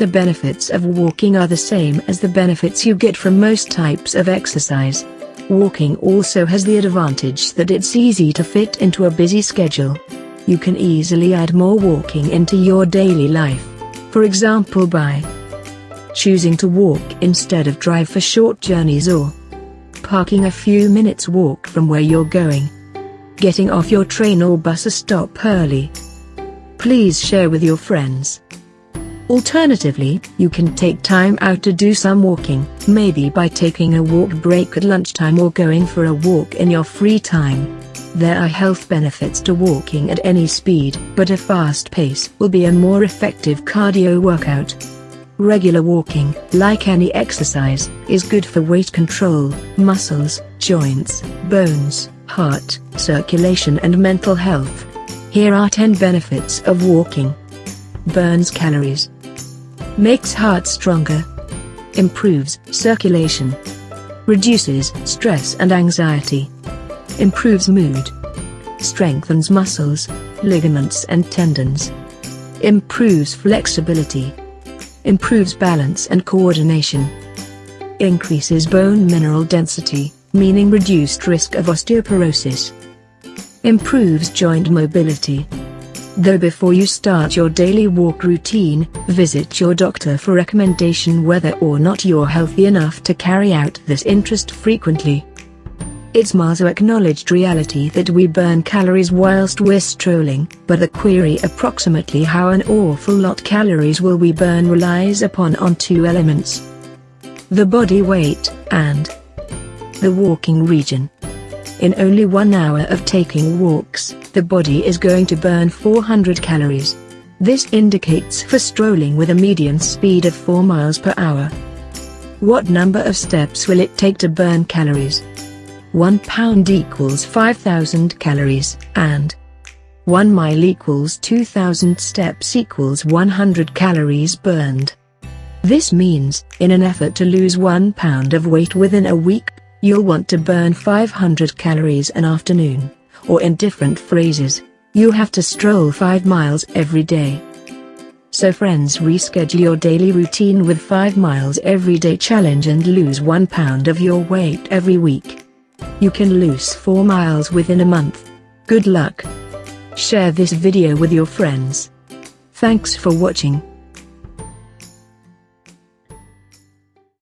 The benefits of walking are the same as the benefits you get from most types of exercise. Walking also has the advantage that it's easy to fit into a busy schedule. You can easily add more walking into your daily life. For example by choosing to walk instead of drive for short journeys or parking a few minutes walk from where you're going. Getting off your train or bus a stop early. Please share with your friends. Alternatively, you can take time out to do some walking, maybe by taking a walk break at lunchtime or going for a walk in your free time. There are health benefits to walking at any speed, but a fast pace will be a more effective cardio workout. Regular walking, like any exercise, is good for weight control, muscles, joints, bones, heart, circulation and mental health. Here are 10 benefits of walking. Burns calories. Makes heart stronger. Improves circulation. Reduces stress and anxiety. Improves mood. Strengthens muscles, ligaments and tendons. Improves flexibility. Improves balance and coordination. Increases bone mineral density, meaning reduced risk of osteoporosis. Improves joint mobility. Though before you start your daily walk routine, visit your doctor for recommendation whether or not you're healthy enough to carry out this interest frequently. It's Maslow's acknowledged reality that we burn calories whilst we're strolling, but the query approximately how an awful lot calories will we burn relies upon on two elements. The body weight, and the walking region. In only one hour of taking walks, the body is going to burn 400 calories. This indicates for strolling with a median speed of 4 miles per hour. What number of steps will it take to burn calories? 1 pound equals 5000 calories, and 1 mile equals 2000 steps equals 100 calories burned. This means, in an effort to lose 1 pound of weight within a week, you'll want to burn 500 calories an afternoon. Or in different phrases, you have to stroll 5 miles every day. So friends reschedule your daily routine with 5 miles every day challenge and lose 1 pound of your weight every week. You can lose 4 miles within a month. Good luck. Share this video with your friends. Thanks for watching.